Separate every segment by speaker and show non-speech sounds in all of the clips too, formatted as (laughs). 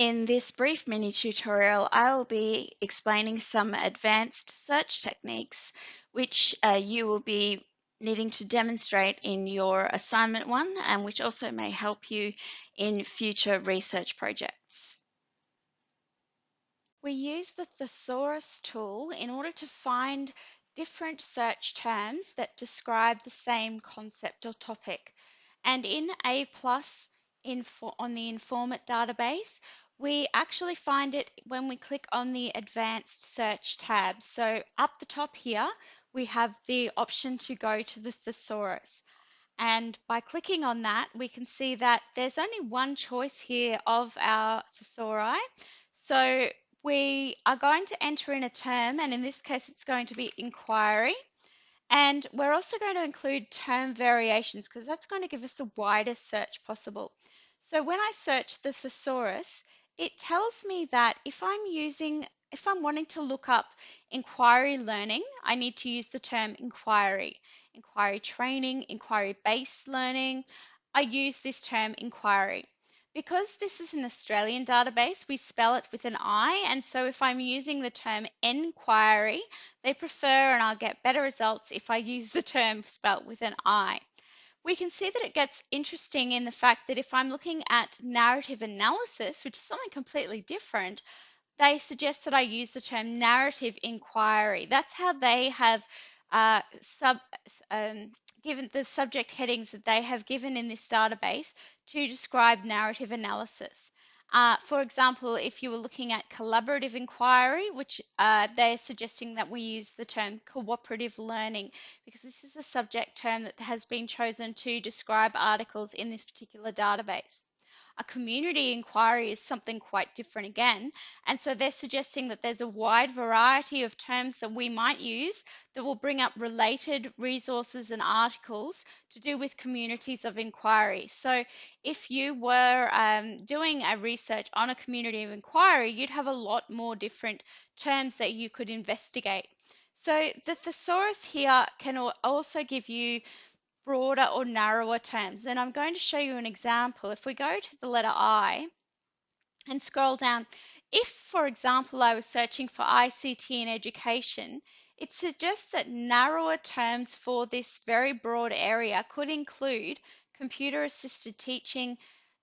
Speaker 1: In this brief mini tutorial, I will be explaining some advanced search techniques which uh, you will be needing to demonstrate in your assignment one and which also may help you in future research projects. We use the thesaurus tool in order to find different search terms that describe the same concept or topic. And in A+, info on the Informit database, we actually find it when we click on the advanced search tab. So up the top here, we have the option to go to the thesaurus. And by clicking on that, we can see that there's only one choice here of our thesauri. So we are going to enter in a term, and in this case, it's going to be inquiry. And we're also going to include term variations because that's going to give us the widest search possible. So when I search the thesaurus, it tells me that if I'm using, if I'm wanting to look up inquiry learning, I need to use the term inquiry. Inquiry training, inquiry based learning, I use this term inquiry. Because this is an Australian database, we spell it with an I, and so if I'm using the term enquiry, they prefer and I'll get better results if I use the term spelt with an I we can see that it gets interesting in the fact that if I'm looking at narrative analysis, which is something completely different, they suggest that I use the term narrative inquiry. That's how they have uh, sub, um, given the subject headings that they have given in this database to describe narrative analysis. Uh, for example, if you were looking at collaborative inquiry, which uh, they're suggesting that we use the term cooperative learning because this is a subject term that has been chosen to describe articles in this particular database. A community inquiry is something quite different again. And so they're suggesting that there's a wide variety of terms that we might use that will bring up related resources and articles to do with communities of inquiry. So if you were um, doing a research on a community of inquiry, you'd have a lot more different terms that you could investigate. So the thesaurus here can also give you broader or narrower terms. And I'm going to show you an example. If we go to the letter I and scroll down, if, for example, I was searching for ICT in education, it suggests that narrower terms for this very broad area could include computer assisted teaching,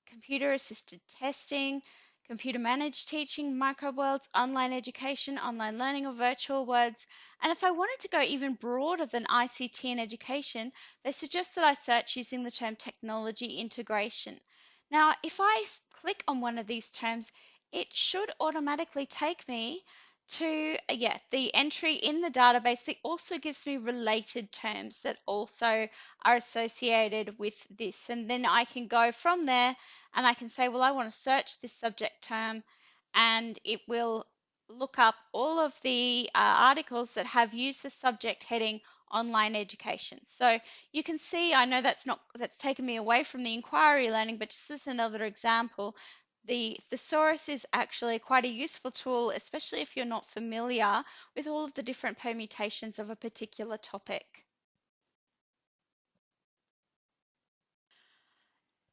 Speaker 1: computer assisted testing, computer managed teaching, microworlds, online education, online learning or virtual worlds. And if I wanted to go even broader than ICT in education, they suggest that I search using the term technology integration. Now, if I click on one of these terms, it should automatically take me to, yeah, the entry in the database. It also gives me related terms that also are associated with this. And then I can go from there and I can say, well, I want to search this subject term and it will look up all of the uh, articles that have used the subject heading online education. So you can see, I know that's not, that's taken me away from the inquiry learning, but just as another example, the thesaurus is actually quite a useful tool, especially if you're not familiar with all of the different permutations of a particular topic.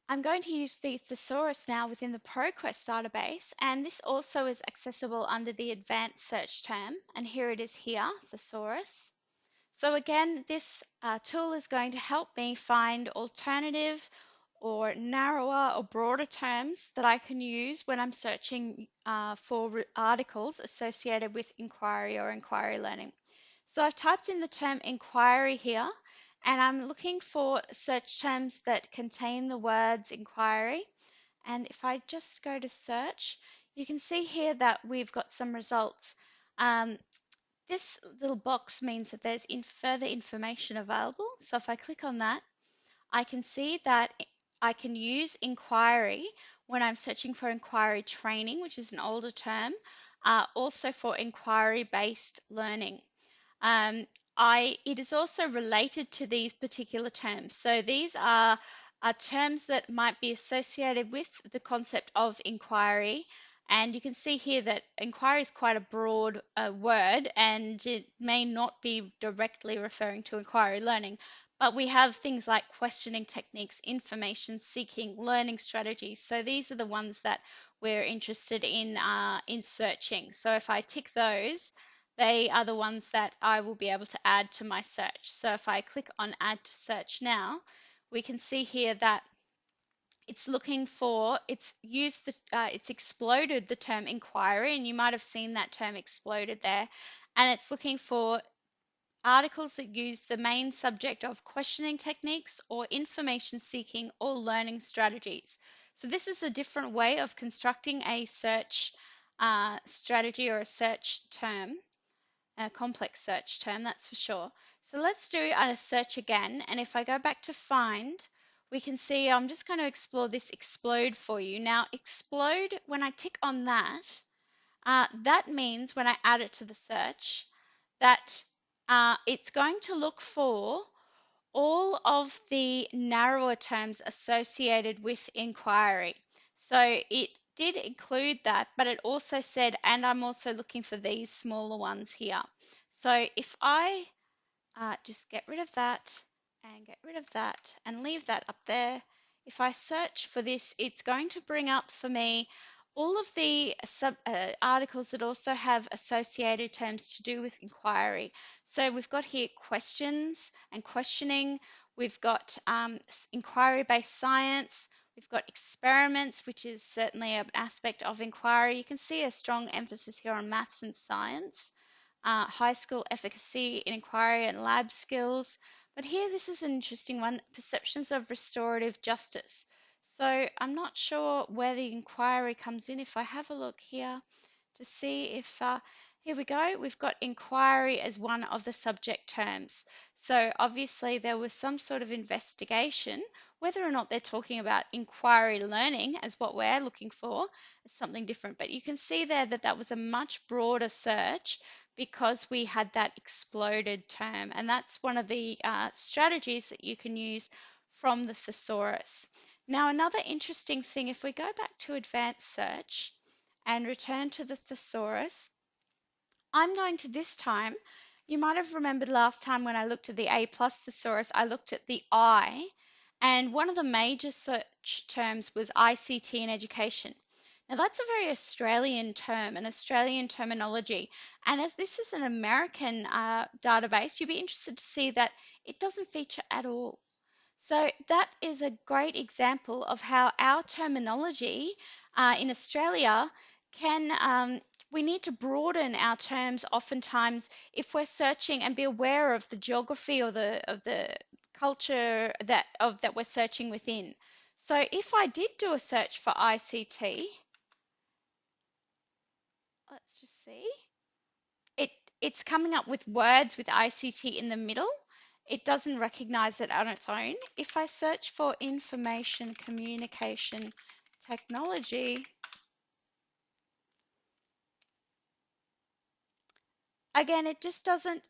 Speaker 1: I'm going to use the thesaurus now within the ProQuest database, and this also is accessible under the advanced search term, and here it is here, thesaurus. So again, this uh, tool is going to help me find alternative or narrower or broader terms that I can use when I'm searching uh, for articles associated with inquiry or inquiry learning. So I've typed in the term inquiry here, and I'm looking for search terms that contain the words inquiry. And if I just go to search, you can see here that we've got some results. Um, this little box means that there's in further information available. So if I click on that, I can see that I can use inquiry when I'm searching for inquiry training, which is an older term, uh, also for inquiry-based learning. Um, I, it is also related to these particular terms. So these are, are terms that might be associated with the concept of inquiry. And you can see here that inquiry is quite a broad uh, word and it may not be directly referring to inquiry learning, but we have things like questioning techniques, information seeking, learning strategies. So these are the ones that we're interested in uh, in searching. So if I tick those, they are the ones that I will be able to add to my search. So if I click on add to search now, we can see here that it's looking for it's used the uh, it's exploded the term inquiry and you might have seen that term exploded there and it's looking for articles that use the main subject of questioning techniques or information seeking or learning strategies so this is a different way of constructing a search uh, strategy or a search term a complex search term that's for sure so let's do a search again and if I go back to find we can see I'm just going to explore this explode for you. Now explode, when I tick on that, uh, that means when I add it to the search that uh, it's going to look for all of the narrower terms associated with inquiry. So it did include that, but it also said, and I'm also looking for these smaller ones here. So if I uh, just get rid of that and get rid of that and leave that up there. If I search for this, it's going to bring up for me all of the sub uh, articles that also have associated terms to do with inquiry. So we've got here questions and questioning. We've got um, inquiry-based science. We've got experiments, which is certainly an aspect of inquiry. You can see a strong emphasis here on maths and science. Uh, high school efficacy in inquiry and lab skills, but here, this is an interesting one perceptions of restorative justice. So I'm not sure where the inquiry comes in. If I have a look here to see if, uh, here we go, we've got inquiry as one of the subject terms. So obviously there was some sort of investigation, whether or not they're talking about inquiry learning as what we're looking for, is something different. But you can see there that that was a much broader search because we had that exploded term. And that's one of the uh, strategies that you can use from the thesaurus. Now, another interesting thing, if we go back to advanced search and return to the thesaurus, I'm going to this time, you might have remembered last time when I looked at the A plus thesaurus, I looked at the I, and one of the major search terms was ICT in education. Now, that's a very Australian term, an Australian terminology. And as this is an American uh, database, you'd be interested to see that it doesn't feature at all. So, that is a great example of how our terminology uh, in Australia can, um, we need to broaden our terms oftentimes if we're searching and be aware of the geography or the, of the culture that, of, that we're searching within. So, if I did do a search for ICT, let's just see. It it's coming up with words with ICT in the middle. It doesn't recognize it on its own. If I search for information communication technology, again, it just doesn't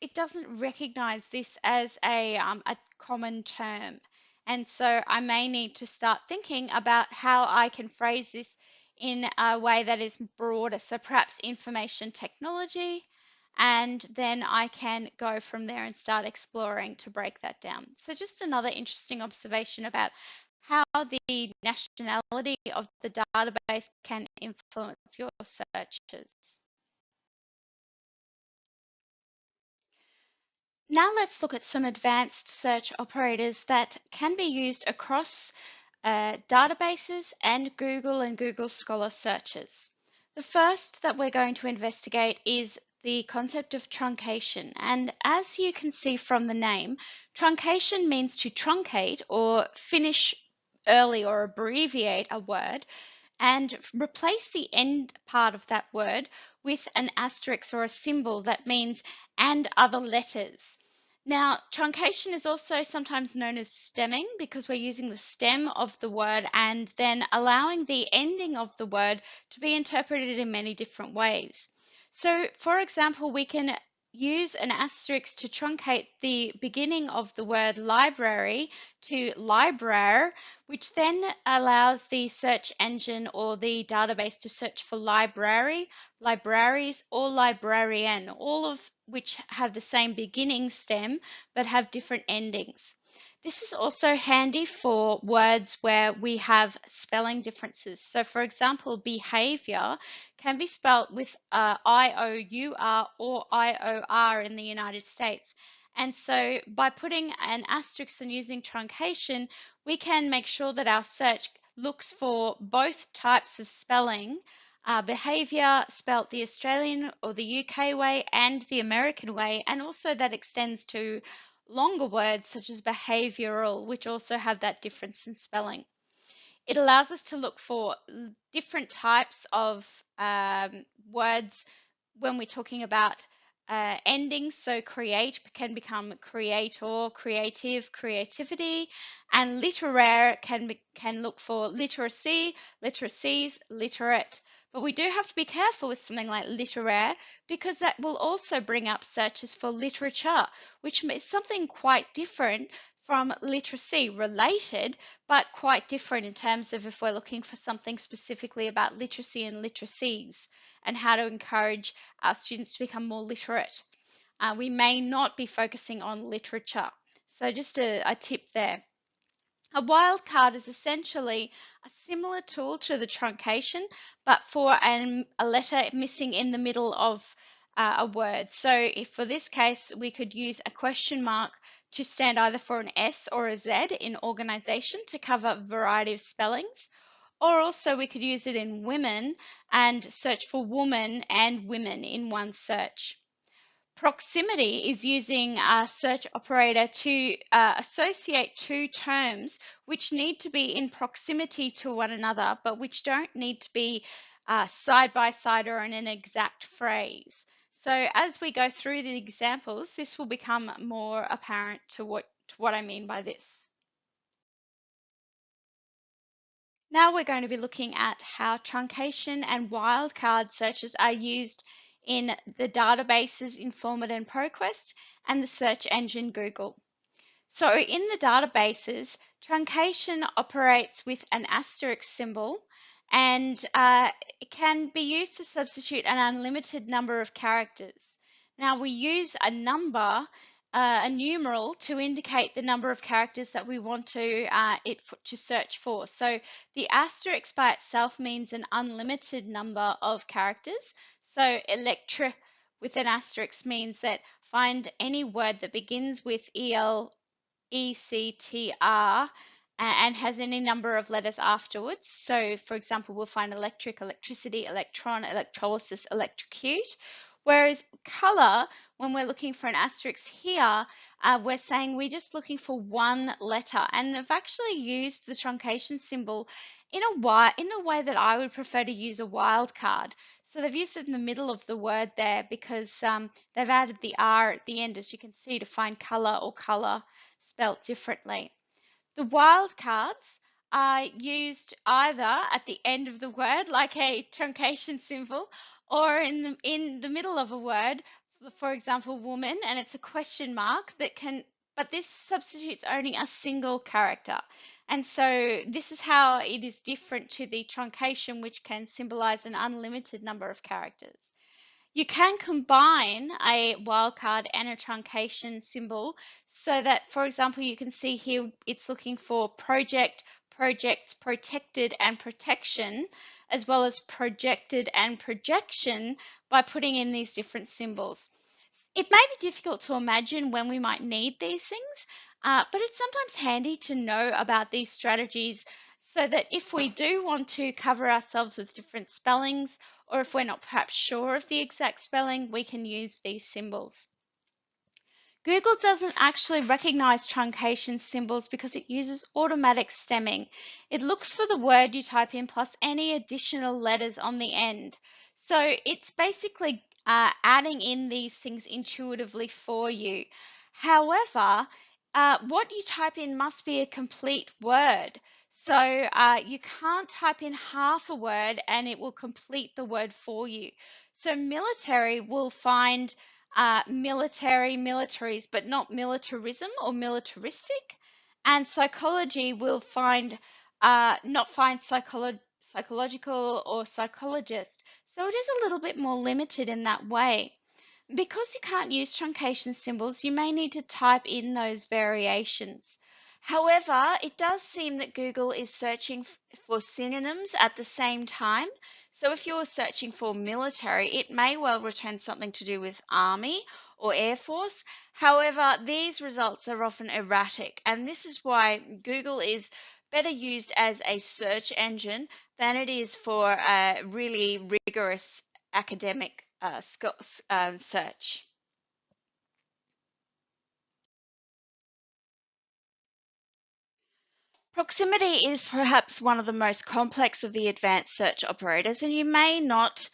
Speaker 1: it doesn't recognize this as a, um, a common term. And so I may need to start thinking about how I can phrase this in a way that is broader. So perhaps information technology, and then I can go from there and start exploring to break that down. So just another interesting observation about how the nationality of the database can influence your searches. Now let's look at some advanced search operators that can be used across uh, databases and Google and Google Scholar searches. The first that we're going to investigate is the concept of truncation. And as you can see from the name, truncation means to truncate or finish early or abbreviate a word and replace the end part of that word with an asterisk or a symbol that means and other letters. Now, truncation is also sometimes known as stemming because we're using the stem of the word and then allowing the ending of the word to be interpreted in many different ways. So, for example, we can use an asterisk to truncate the beginning of the word library to library, which then allows the search engine or the database to search for library, libraries, or librarian. All of which have the same beginning stem but have different endings. This is also handy for words where we have spelling differences. So for example, behavior can be spelt with uh, I-O-U-R or I-O-R in the United States. And so by putting an asterisk and using truncation, we can make sure that our search looks for both types of spelling, uh, behavior spelt the Australian or the UK way and the American way, and also that extends to longer words such as behavioral, which also have that difference in spelling. It allows us to look for different types of um, words when we're talking about uh, endings. So create can become creator, creative, creativity, and literaire can be, can look for literacy, literacies, literate. But we do have to be careful with something like literaire because that will also bring up searches for literature, which is something quite different from literacy, related, but quite different in terms of if we're looking for something specifically about literacy and literacies and how to encourage our students to become more literate. Uh, we may not be focusing on literature. So just a, a tip there. A wildcard is essentially a similar tool to the truncation, but for an, a letter missing in the middle of uh, a word. So if for this case, we could use a question mark to stand either for an S or a Z in organization to cover a variety of spellings. Or also we could use it in women and search for woman and women in one search. Proximity is using a search operator to uh, associate two terms which need to be in proximity to one another, but which don't need to be uh, side by side or in an exact phrase. So as we go through the examples, this will become more apparent to what, to what I mean by this. Now we're going to be looking at how truncation and wildcard searches are used in the databases Informit and ProQuest and the search engine Google. So in the databases, truncation operates with an asterisk symbol and uh, it can be used to substitute an unlimited number of characters. Now we use a number, uh, a numeral, to indicate the number of characters that we want to uh, it to search for. So the asterisk by itself means an unlimited number of characters. So electra with an asterisk means that find any word that begins with EL, ECTR and has any number of letters afterwards. So for example, we'll find electric, electricity, electron, electrolysis, electrocute. Whereas color, when we're looking for an asterisk here, uh, we're saying we're just looking for one letter. And they've actually used the truncation symbol in a, in a way that I would prefer to use a wildcard. So they've used it in the middle of the word there because um, they've added the R at the end, as you can see, to find color or color spelt differently. The wildcards are used either at the end of the word, like a truncation symbol, or in the, in the middle of a word, for example, woman, and it's a question mark that can, but this substitutes only a single character. And so this is how it is different to the truncation, which can symbolize an unlimited number of characters. You can combine a wildcard and a truncation symbol so that, for example, you can see here it's looking for project, projects, protected, and protection, as well as projected and projection by putting in these different symbols. It may be difficult to imagine when we might need these things, uh, but it's sometimes handy to know about these strategies so that if we do want to cover ourselves with different spellings, or if we're not perhaps sure of the exact spelling, we can use these symbols. Google doesn't actually recognize truncation symbols because it uses automatic stemming. It looks for the word you type in plus any additional letters on the end. So it's basically uh, adding in these things intuitively for you. However, uh, what you type in must be a complete word. So uh, you can't type in half a word and it will complete the word for you. So military will find uh, military, militaries, but not militarism or militaristic. And psychology will find uh, not find psycholo psychological or psychologist. So it is a little bit more limited in that way. Because you can't use truncation symbols, you may need to type in those variations. However, it does seem that Google is searching for synonyms at the same time. So if you're searching for military, it may well return something to do with army or air force. However, these results are often erratic, and this is why Google is better used as a search engine than it is for a really rigorous academic uh, um, search. Proximity is perhaps one of the most complex of the advanced search operators, and you may not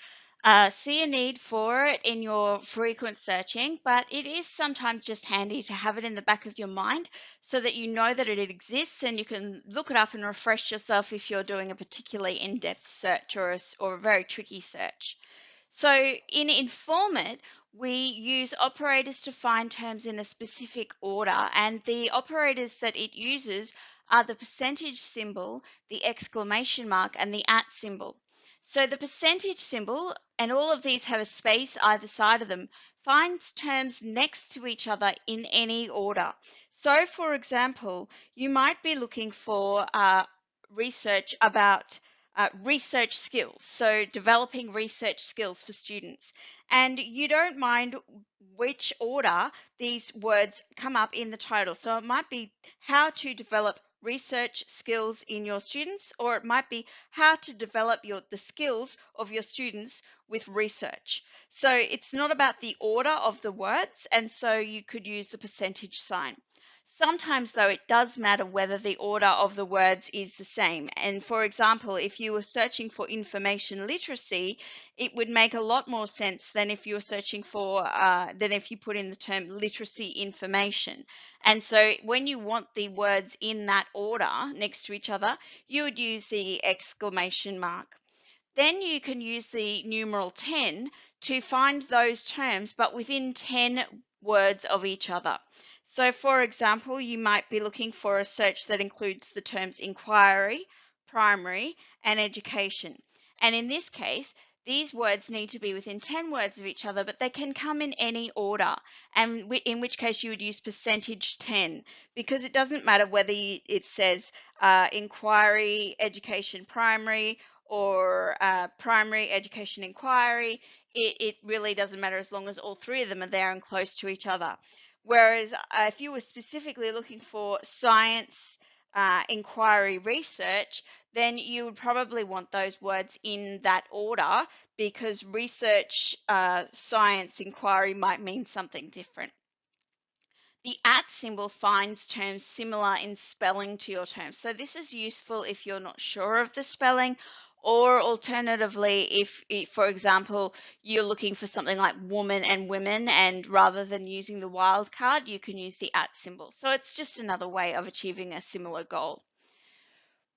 Speaker 1: uh, see a need for it in your frequent searching, but it is sometimes just handy to have it in the back of your mind so that you know that it exists and you can look it up and refresh yourself if you're doing a particularly in-depth search or a, or a very tricky search. So in Informit, we use operators to find terms in a specific order, and the operators that it uses are the percentage symbol, the exclamation mark, and the at symbol. So the percentage symbol, and all of these have a space either side of them, finds terms next to each other in any order. So for example, you might be looking for uh, research about uh, research skills, so developing research skills for students. And you don't mind which order these words come up in the title. So it might be how to develop research skills in your students, or it might be how to develop your, the skills of your students with research. So it's not about the order of the words, and so you could use the percentage sign. Sometimes, though, it does matter whether the order of the words is the same. And for example, if you were searching for information literacy, it would make a lot more sense than if you were searching for, uh, than if you put in the term literacy information. And so when you want the words in that order next to each other, you would use the exclamation mark. Then you can use the numeral 10 to find those terms, but within 10 words of each other. So for example, you might be looking for a search that includes the terms inquiry, primary, and education. And in this case, these words need to be within 10 words of each other, but they can come in any order, and in which case you would use percentage 10, because it doesn't matter whether it says uh, inquiry, education, primary, or uh, primary, education, inquiry. It, it really doesn't matter as long as all three of them are there and close to each other. Whereas uh, if you were specifically looking for science uh, inquiry research, then you would probably want those words in that order because research uh, science inquiry might mean something different. The at symbol finds terms similar in spelling to your term. So this is useful if you're not sure of the spelling or alternatively, if, for example, you're looking for something like woman and women, and rather than using the wildcard, you can use the at symbol. So it's just another way of achieving a similar goal.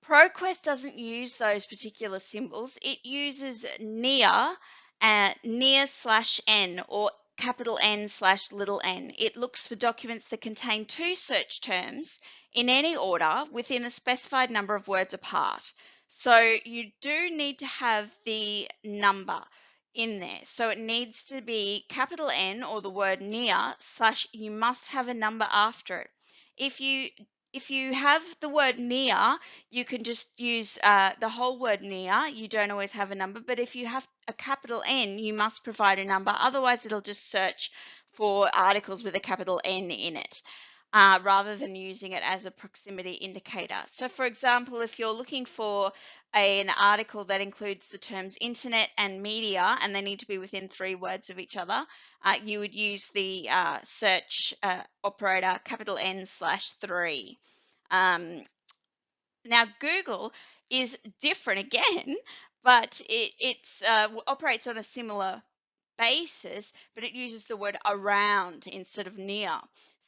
Speaker 1: ProQuest doesn't use those particular symbols. It uses near, uh, near slash n, or capital N slash little n. It looks for documents that contain two search terms in any order within a specified number of words apart. So you do need to have the number in there. So it needs to be capital N or the word near slash you must have a number after it. If you if you have the word near, you can just use uh, the whole word near. You don't always have a number, but if you have a capital N, you must provide a number. Otherwise, it'll just search for articles with a capital N in it uh, rather than using it as a proximity indicator. So for example, if you're looking for a, an article that includes the terms internet and media, and they need to be within three words of each other, uh, you would use the uh, search uh, operator capital N slash three. Um, now Google is different again, (laughs) but it it's, uh, operates on a similar basis, but it uses the word around instead of near.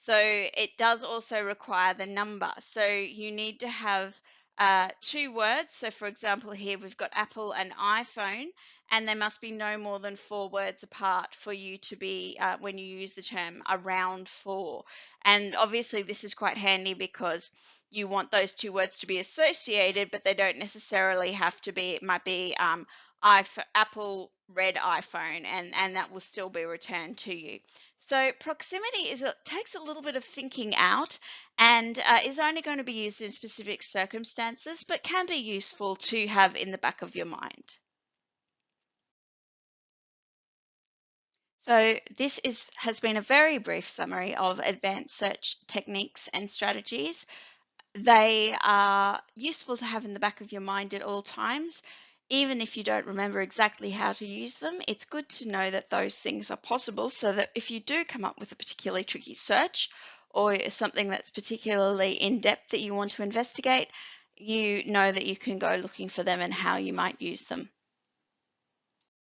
Speaker 1: So it does also require the number. So you need to have uh, two words. So for example, here we've got Apple and iPhone, and there must be no more than four words apart for you to be, uh, when you use the term around four. And obviously this is quite handy because you want those two words to be associated, but they don't necessarily have to be, it might be um, Apple red iPhone and, and that will still be returned to you. So proximity is it takes a little bit of thinking out and uh, is only going to be used in specific circumstances, but can be useful to have in the back of your mind. So this is, has been a very brief summary of advanced search techniques and strategies. They are useful to have in the back of your mind at all times even if you don't remember exactly how to use them, it's good to know that those things are possible so that if you do come up with a particularly tricky search or something that's particularly in depth that you want to investigate, you know that you can go looking for them and how you might use them.